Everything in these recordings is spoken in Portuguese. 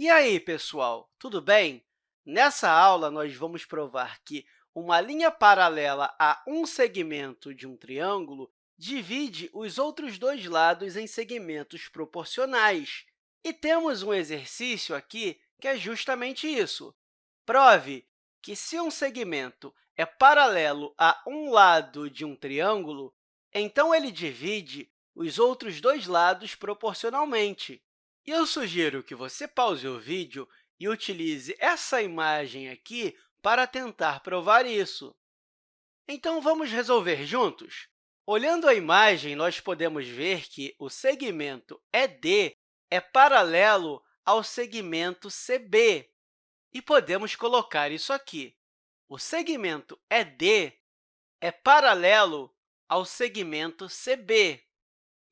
E aí, pessoal, tudo bem? Nessa aula, nós vamos provar que uma linha paralela a um segmento de um triângulo divide os outros dois lados em segmentos proporcionais. E temos um exercício aqui que é justamente isso. Prove que, se um segmento é paralelo a um lado de um triângulo, então ele divide os outros dois lados proporcionalmente. E eu sugiro que você pause o vídeo e utilize essa imagem aqui para tentar provar isso. Então, vamos resolver juntos? Olhando a imagem, nós podemos ver que o segmento ED é paralelo ao segmento CB. E podemos colocar isso aqui. O segmento ED é paralelo ao segmento CB.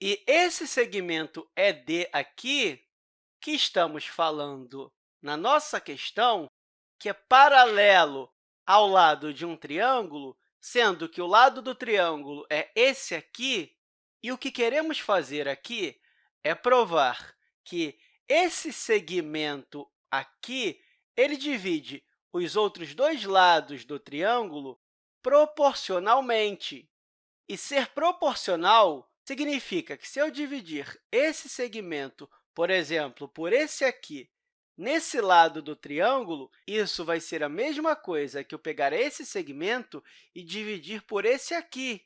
E esse segmento ED aqui que estamos falando na nossa questão, que é paralelo ao lado de um triângulo, sendo que o lado do triângulo é esse aqui, e o que queremos fazer aqui é provar que esse segmento aqui ele divide os outros dois lados do triângulo proporcionalmente. E ser proporcional significa que, se eu dividir esse segmento por exemplo, por esse aqui, nesse lado do triângulo, isso vai ser a mesma coisa que eu pegar esse segmento e dividir por esse aqui.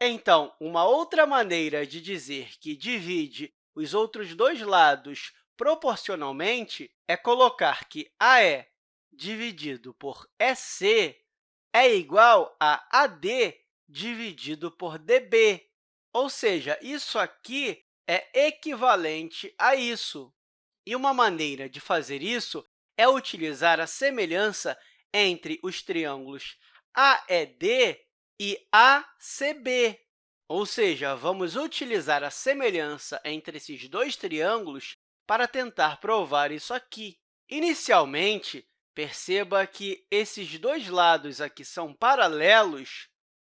Então, uma outra maneira de dizer que divide os outros dois lados proporcionalmente é colocar que AE dividido por EC é igual a AD dividido por DB. Ou seja, isso aqui é equivalente a isso. E uma maneira de fazer isso é utilizar a semelhança entre os triângulos AED e ACB. Ou seja, vamos utilizar a semelhança entre esses dois triângulos para tentar provar isso aqui. Inicialmente, perceba que esses dois lados aqui são paralelos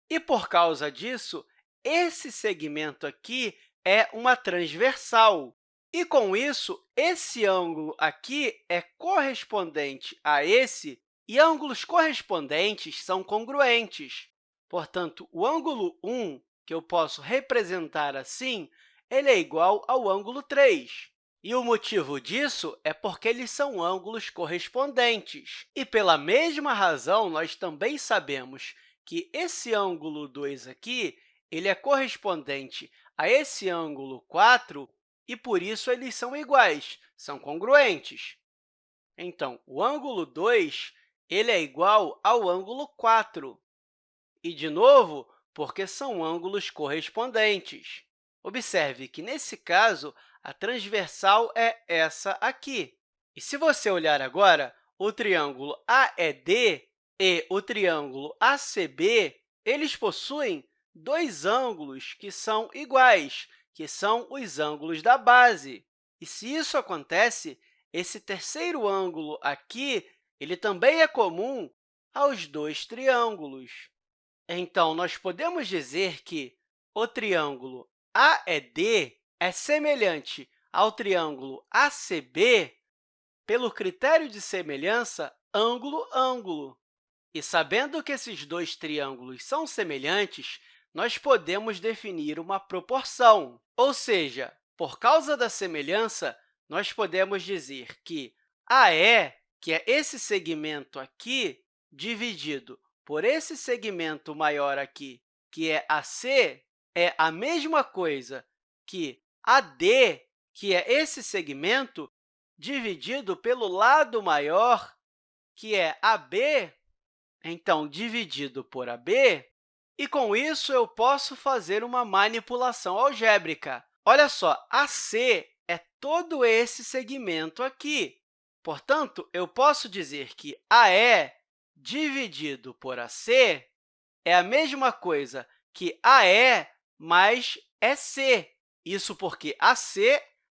e, por causa disso, esse segmento aqui é uma transversal. E, com isso, esse ângulo aqui é correspondente a esse, e ângulos correspondentes são congruentes. Portanto, o ângulo 1, que eu posso representar assim, ele é igual ao ângulo 3. E o motivo disso é porque eles são ângulos correspondentes. E, pela mesma razão, nós também sabemos que esse ângulo 2 aqui ele é correspondente a esse ângulo 4 e, por isso, eles são iguais, são congruentes. Então, o ângulo 2 ele é igual ao ângulo 4. E, de novo, porque são ângulos correspondentes. Observe que, nesse caso, a transversal é essa aqui. E se você olhar agora, o triângulo AED e o triângulo ACB, eles possuem dois ângulos que são iguais, que são os ângulos da base. E se isso acontece, esse terceiro ângulo aqui ele também é comum aos dois triângulos. Então, nós podemos dizer que o triângulo AED é semelhante ao triângulo ACB pelo critério de semelhança ângulo-ângulo. E sabendo que esses dois triângulos são semelhantes, nós podemos definir uma proporção, ou seja, por causa da semelhança, nós podemos dizer que AE, que é esse segmento aqui, dividido por esse segmento maior aqui, que é AC, é a mesma coisa que AD, que é esse segmento, dividido pelo lado maior, que é AB, então, dividido por AB, e, com isso, eu posso fazer uma manipulação algébrica. Olha só, AC é todo esse segmento aqui. Portanto, eu posso dizer que AE dividido por AC é a mesma coisa que AE mais EC. Isso porque AC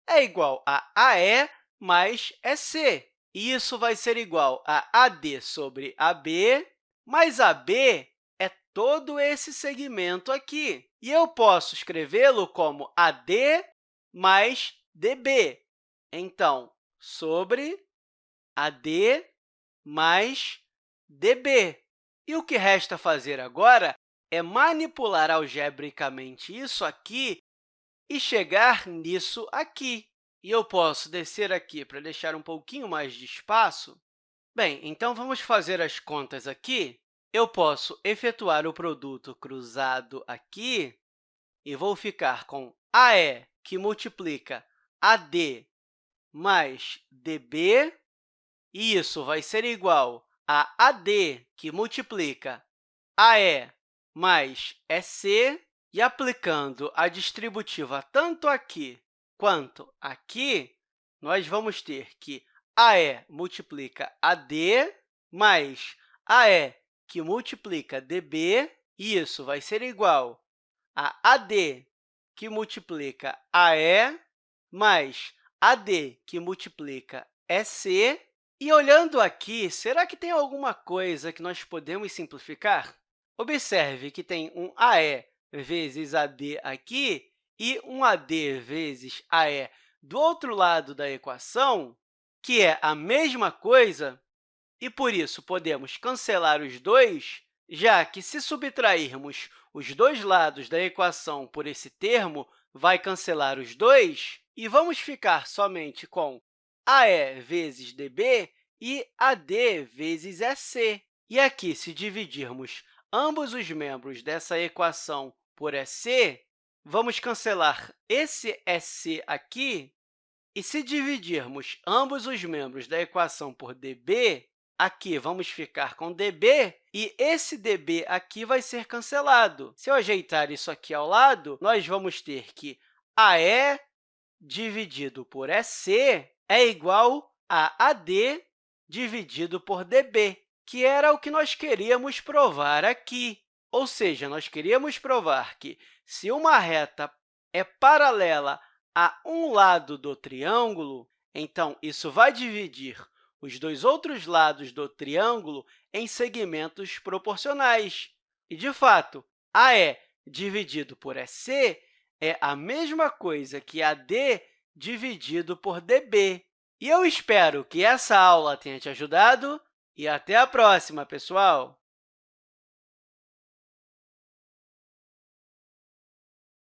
é igual a AE mais EC. E isso vai ser igual a AD sobre AB, mais AB todo esse segmento aqui. E eu posso escrevê-lo como AD mais DB. Então, sobre AD mais DB. E o que resta fazer agora é manipular algebricamente isso aqui e chegar nisso aqui. E eu posso descer aqui para deixar um pouquinho mais de espaço. Bem, então vamos fazer as contas aqui. Eu posso efetuar o produto cruzado aqui e vou ficar com AE, que multiplica AD mais DB, e isso vai ser igual a AD, que multiplica AE mais EC, e aplicando a distributiva tanto aqui quanto aqui, nós vamos ter que AE multiplica AD mais AE, que multiplica DB, e isso vai ser igual a AD, que multiplica AE, mais AD, que multiplica EC. E olhando aqui, será que tem alguma coisa que nós podemos simplificar? Observe que tem um AE vezes AD aqui e um AD vezes AE do outro lado da equação, que é a mesma coisa, e, por isso, podemos cancelar os dois, já que, se subtrairmos os dois lados da equação por esse termo, vai cancelar os dois, e vamos ficar somente com AE vezes DB e AD vezes EC. E aqui, se dividirmos ambos os membros dessa equação por EC, vamos cancelar esse EC aqui, e se dividirmos ambos os membros da equação por dB, aqui vamos ficar com dB, e esse dB aqui vai ser cancelado. Se eu ajeitar isso aqui ao lado, nós vamos ter que AE dividido por EC é igual a AD dividido por dB, que era o que nós queríamos provar aqui. Ou seja, nós queríamos provar que, se uma reta é paralela a um lado do triângulo, então, isso vai dividir os dois outros lados do triângulo em segmentos proporcionais. E, de fato, AE dividido por EC é a mesma coisa que AD dividido por DB. E eu espero que essa aula tenha te ajudado e até a próxima, pessoal!